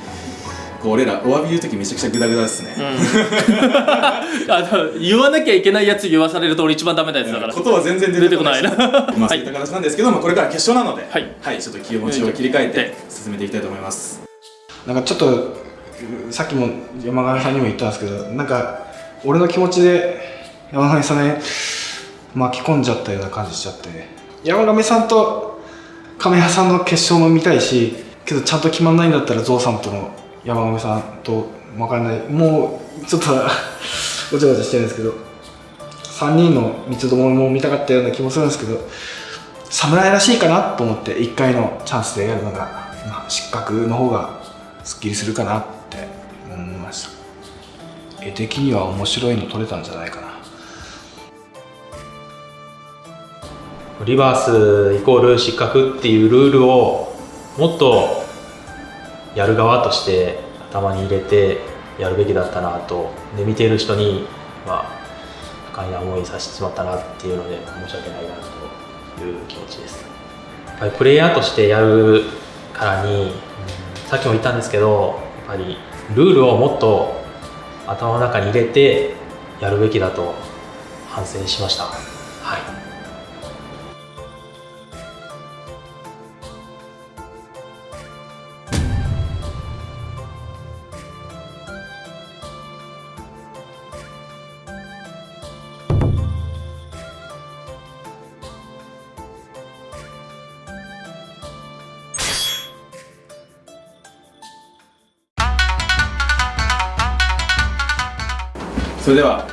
こう俺らお詫び言う時めちゃくちゃグダグダですね、あの言わなきゃいけないやつ言わされると俺一番ダメなやつだから。ことは全然出てこないな まあそういった形なんですけど、まあ、これから決勝なので、はい。ちょっと気持ちを切り替えて進めていきたいと思います。なんかちょっとさっきも山上さんにも言ったんですけどなんか俺の気持ちで山上さんね巻き込んじゃったような感じしちゃって。山上さんと亀谷さんの決勝も見たいしけどちゃんと決まんないんだったらゾウさんとの山上さんと分かんない。もうちょっと ごちゃごちゃしてるんですけど3人の三つどもも見たかったような気もするんですけど侍らしいかなと思って1回のチャンスでやるのが、まあ、失格の方がすっきりするかなって思いました。絵的には面白いの撮れたんじゃないかな。リバースイコール失格っていうルールをもっとやる側として頭に入れてやるべきだったなとで見ている人にまあ不快な思いさせてしまったなっていうので申し訳ないなという気持ちです。やっぱりプレイヤーとしてやるからにさっきも言ったんですけどやっぱりルールをもっと頭の中に入れてやるべきだと反省しました。はい。それでは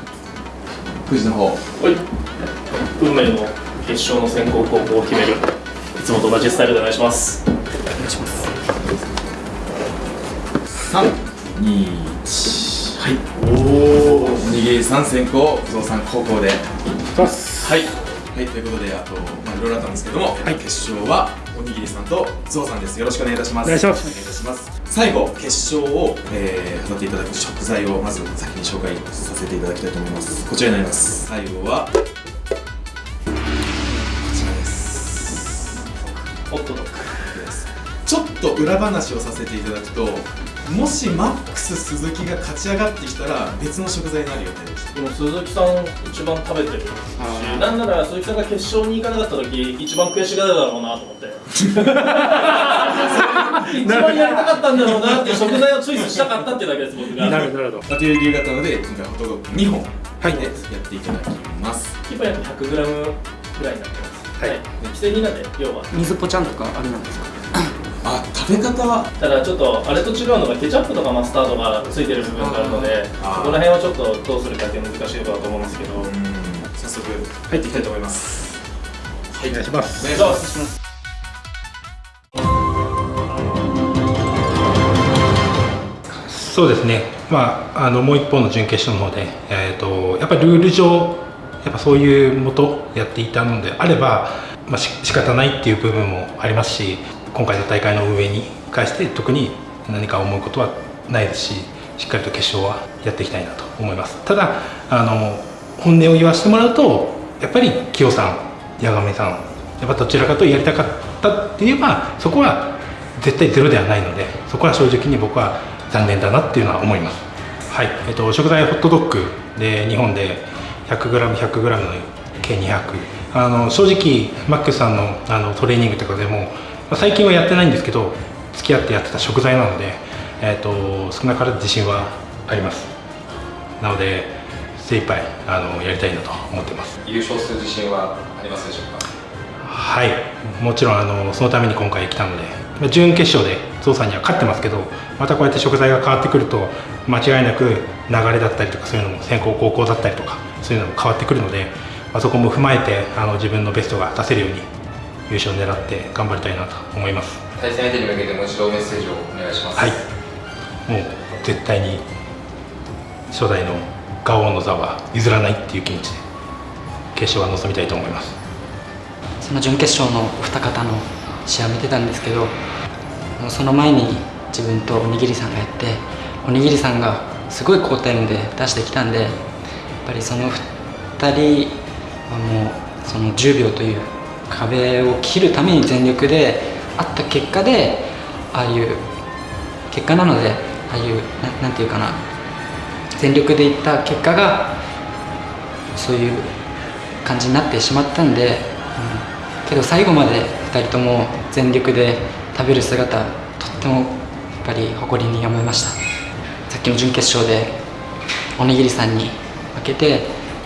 くじの方。はい。運命の決勝の選考高校を決める。いつもと同じスタイルでお願いします。お願いします。3、2、1はい。おおおにぎりさん先行ゾウさん後攻で。はい。はいということであとまあいろいろあったんですけども、決勝はおにぎりさんとゾウさんです。よろしくお願いいたします。お願いします。お願いいたします最後決勝を、えー、飾っていただく食材をまず先に紹介させていただきたいと思います。こちらになります。最後はこちらです。ホットドッグ。ですちょっと裏話をさせていただくともしマックス鈴木が勝ち上がってきたら別の食材になる予定ですでも鈴木さん一番食べてるしなんなら鈴木さんが決勝に行かなかった時一番悔しがるだろうなと思って。一番やりたかったんだろうなって食材をチョイスしたかったっていうだけです僕が。なるほどという理由があったので今回ホットドッグ2本はいでやっていただきます。1本約 100g ぐらいになってます。はい。規制になんで要は。水ぽちゃんとかあれなんですか？あ食べ方は？ただちょっとあれと違うのがケチャップとかマスタードがついてる部分があるのでそこら辺はちょっとどうするかって難しいところだと思うんですけど。早速入っていきたいと思います。はい。お願いします。お願いします。そうですね、まあ、あのもう一方の準決勝の方で、えー、とやっぱりルール上やっぱそういうもとやっていたのであれば、まあ、し仕方ないっていう部分もありますし今回の大会の運営に関して特に何か思うことはないですししっかりと決勝はやっていきたいなと思います。ただあの本音を言わせてもらうとやっぱり清さん八神さんやっぱどちらかとやりたかったって言えばそこは絶対ゼロではないのでそこは正直に僕は残念だなっていうのは思います。はい、えっと、食材ホットドッグで日本で 100g100g の計200あの正直マックスさんのあのトレーニングとかでも、最近はやってないんですけど付き合ってやってた食材なので、えっと、少なからず自信はあります。なので精一杯あのやりたいなと思ってます。優勝する自信はありますでしょうか？はい。もちろんあのそのために今回来たのでまあ準決勝でゾウさんには勝ってますけどまたこうやって食材が変わってくると間違いなく流れだったりとかそういうのも先行後攻だったりとかそういうのも変わってくるのでまあ、そこも踏まえてあの自分のベストが出せるように優勝を狙って頑張りたいなと思います。対戦相手に向けてもう一度メッセージをお願いします。はい。もう絶対に初代のガオの座は譲らないっていう気持ちで決勝は臨みたいと思います。その準決勝の二方の試合を見てたんですけどその前に自分とおにぎりさんがやっておにぎりさんがすごい好タイムで出してきたんでやっぱりその2人はもうその10秒という壁を切るために全力であった結果でああいう結果なのでああいうななんていうかな全力でいった結果がそういう感じになってしまったんで、うん、けど最後まで2人とも全力で食べる姿とってもやっぱり誇りに思いました。さっきの準決勝でおにぎりさんに負けて、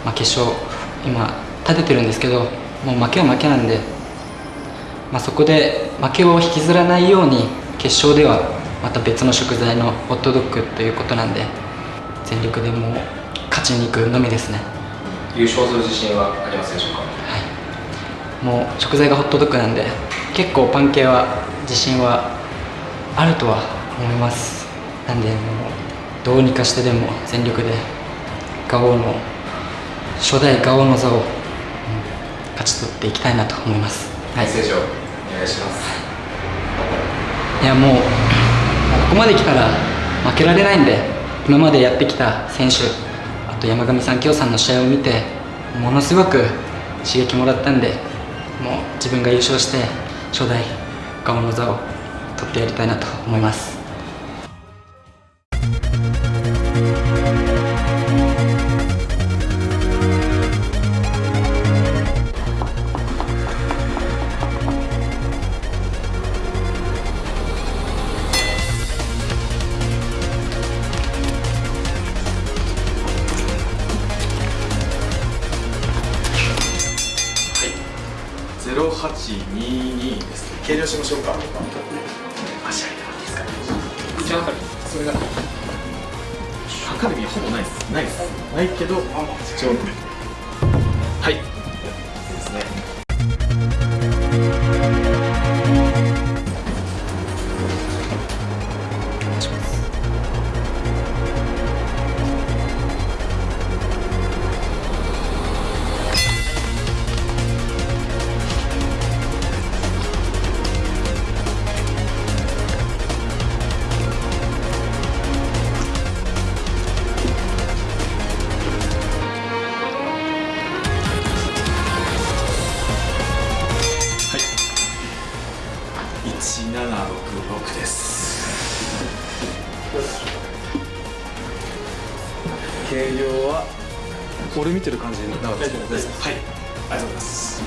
まあ、決勝今立ててるんですけどもう負けは負けなんで、まあ、そこで負けを引きずらないように決勝ではまた別の食材のホットドッグということなんで全力でもう勝ちに行くのみですね。優勝する自信はありますでしょうか？はい。もう食材がホットドッグなんで結構パン系は自信はあるとは思います。なんでもうどうにかしてでも全力でガオの初代ガオの座を、うん、勝ち取っていきたいなと思います。メッセージをお願いします。い。やもうここまで来たら負けられないんで今までやってきた選手あと山上さん京さんの試合を見てものすごく刺激もらったんでもう自分が優勝して初代ガオの座を取ってやりたいなと思います1766です。計量は？俺見てる感じでなかったですはい。ありがとうございます。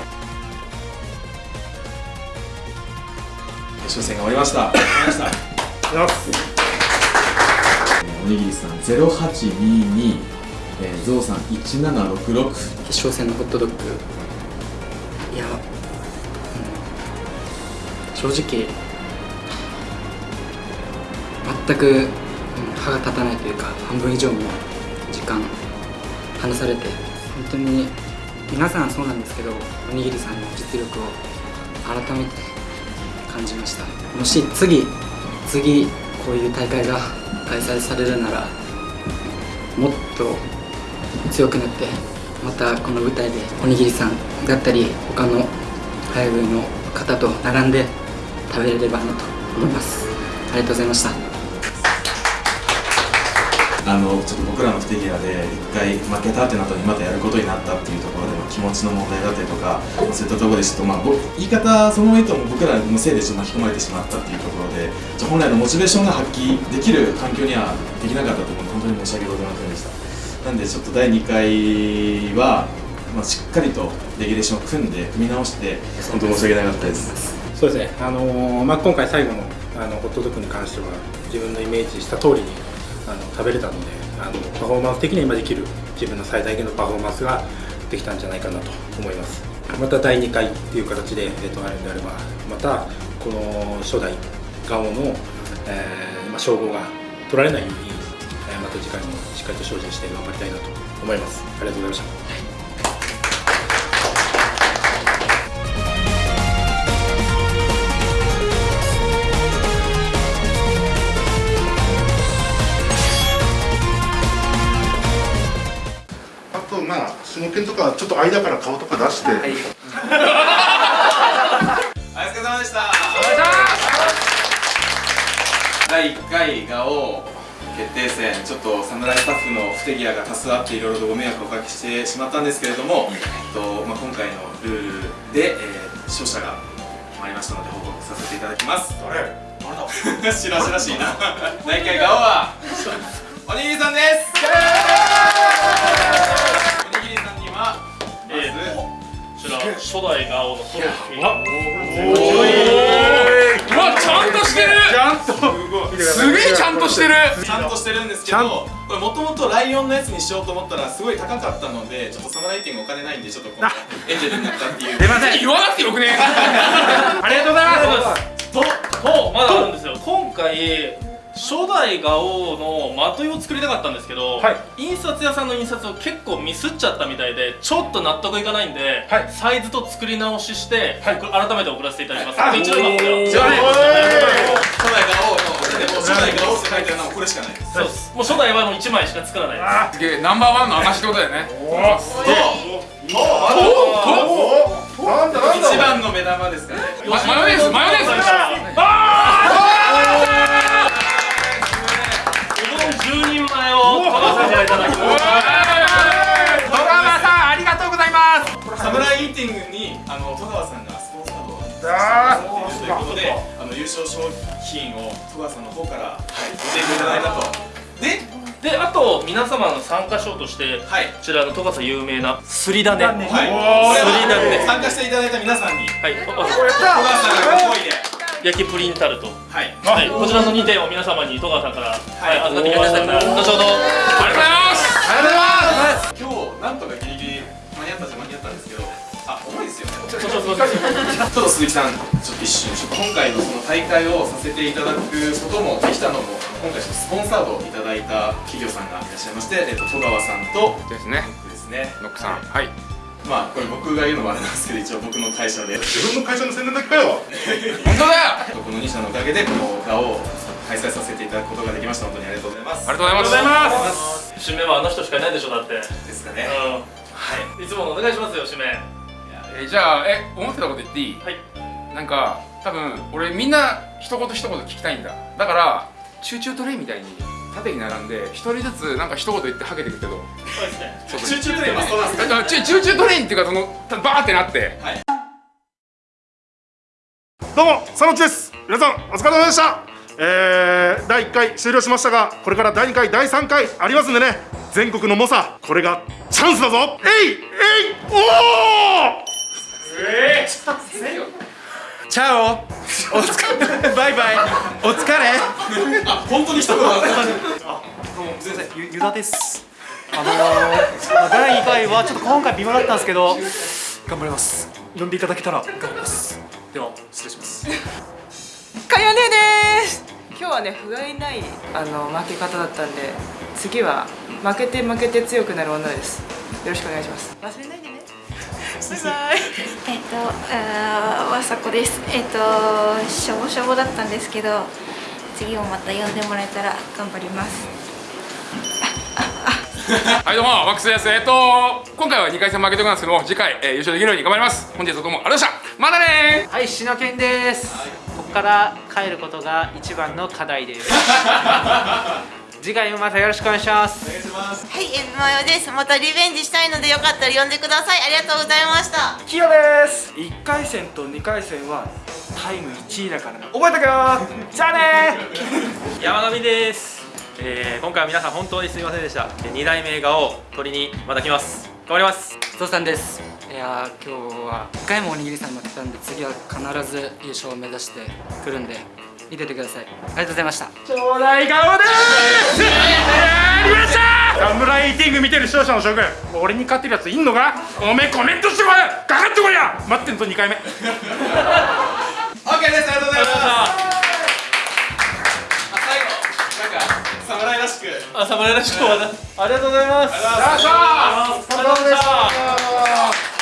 決勝戦が終わりました。おにぎりさん0822えー、ゾウさん1766決勝戦のホットドッグ。いや、うん、正直全く歯が立たないというか半分以上も時間離されて本当に皆さんそうなんですけどおにぎりさんの実力を改めて感じましたもし次次こういう大会が開催されるならもっと強くなってまたこの舞台でおにぎりさんだったり他の早食いの方と並んで食べれればなと思いますありがとうございましたあのちょっと僕らの不手際で一回負けたってなったのにまたやることになったっていうところでの気持ちの問題だったりとかそういったところでちょっとまあ僕言い方そのまま言うと僕らのせいでちょっと巻き込まれてしまったっていうところでじゃ本来のモチベーションが発揮できる環境にはできなかったと思うので本当に申し訳ございませんでした。なんでちょっと第2回は、まあ、しっかりとレギュレーションを組んで組み直して本当申し訳なかったです。そうですね、あのーまあ、今回最後のあのホットドッグに関しては自分のイメージした通りにあの食べれたのであのパフォーマンス的には今できる自分の最大限のパフォーマンスができたんじゃないかなと思います。また第2回っていう形で、えー、とあるんであればまたこの初代ガオの、えーま、称号が取られないように、えーまた次回もしっかりと精進して頑張りたいなと思います。ありがとうございました。と間から顔とか出して、お疲れ様でした。第1回ガオ決定戦ちょっと侍スタッフの不手際が多数あっていろいろとご迷惑をおかけしてしまったんですけれども、えっとまあ、今回のルールで、えー、勝者が決まりましたので報告させていただきます。誰？誰だ？しらしらしいな。第1回ガオはおにぎりさんですちら初代ガオのトロフィー。うわちゃんとしてる。ちゃんと。すげえちゃんとしてる。ちゃんとしてるんですけどこれもともとライオンのやつにしようと思ったらすごい高かったのでちょっとサムライティングお金ないんでちょっとエンジェルになったっていう。出ません。言わなくてよくね ありがとうございます。ととまだあるんですよ。今回初代ガオのまといを作りたかったんですけど、印刷屋さんの印刷を結構ミスっちゃったみたいでちょっと納得いかないんで、サイズと作り直しして、これ改めて送らせていただきます、あ一応今これをじゃあね初代ガオのでも初代ガオって書いてあるのはこれしかないです。そうです。もう初代はもう1枚しか作らないです。すげえナンバーワンの証ってことだよね。一番の目玉ですかねママヨネー。ズマヨネー。ズうど10人前を買わせていただきます。戸川さんありがとうございます。サムライイーティングにあの戸川さんがスポンサードをさせていただいているということであの優勝商品を戸川さんの方から、はい、ご提供いただいたと。でであと皆様の参加賞として、こちらの戸笠有名なすり種はい、すり種は参加していただいた皆さんに。はい、戸川さんがご好意で焼きプリンタルト。はい、はい、こちらの2点を皆様に戸川さんから、はい、預かってきました。ので後ほど。ありがとうございます。今日なんとかギリギリ間に合ったじゃ間に合ったんですけどあ重いですよね。ちょちょちょちょちょっと鈴木さんちょっと一瞬ちょっと今回のその大会をさせていただくこともできたのも今回ちょっとスポンサードをいただいた企業さんがいらっしゃいまして、えっと、戸川さんとですね。ですね。ノックさん。はいまあこれ僕が言うのもあれなんですけど一応僕の会社で。自分の会社の宣伝だけかよ本当だよ！この2社のおかげでこの画を開催させていただくことができました。本当にありがとうございます。ありがとうございます。す。締めはあの人しかいないでしょだって。ですかね。うんはい。いつものお願いしますよ締めえじゃあえ思ってたこと言っていい？はい。なんか多分俺みんな一言一言聞きたいんだ。だからチューチュートレインみたいに縦に並んで一人ずつなんか一言言ってはけてくるけど。そうですね。そうチューチュートレインはそうなんですかだからチュチューチュートレインっていうかそのバーってなって。どうも佐野内です。皆さんお疲れ様でした。えー、第1回終了しましたがこれから第2回第3回ありますんでね。全国の猛者これがチャンスだぞ。えいえいおおチャオ。お疲れ バイバイ。お疲れ。あ本当に一言だったあどうもすみません。ゆゆだです。あのー、まあ第2回はちょっと今回微妙だったんですけど頑張ります。呼んでいただけたら頑張ります。では失礼します。かよねです。今日はね不甲斐ないあの負け方だったんで次は負けて負けて強くなる女です。よろしくお願いします。忘れないでえっと、あーわさこです。えっと、しょぼしょぼだったんですけど、次もまた呼んでもらえたら頑張ります。はいどうもマックスですえっと今回は2回戦負けておきますけども次回、えー優勝できるように頑張ります本日はどうもありがとうございましたまたねはい、しのけんです。ここから帰ることが一番の課題です。次回もまたよろしくお願いします。はい、エビマヨです。またリベンジしたいのでよかったら呼んでください。ありがとうございました。キヨです。1回戦と2回戦はタイム1位だからな。覚えとけよ。じゃあね。山上です、えー、今回は皆さん本当にすみませんでした。2代目画を取りにまた来ます。頑張ります。ゾウさんです。いやー今日は1回もおにぎりさんに負けたんで次は必ず優勝を目指してくるんで見ててください。ありがとうございました。ちょうだい顔です。やりました！サムライティング見てる視聴者の諸君俺に勝ってるやついんのか？おめえコメントしてこい！かかってこいや！待ってんぞ2回目。OK ですありがとうございます。あ最後なんか侍らしく。あ侍らしくまた。ありがとうございます。ありがとうございましたありがとうございました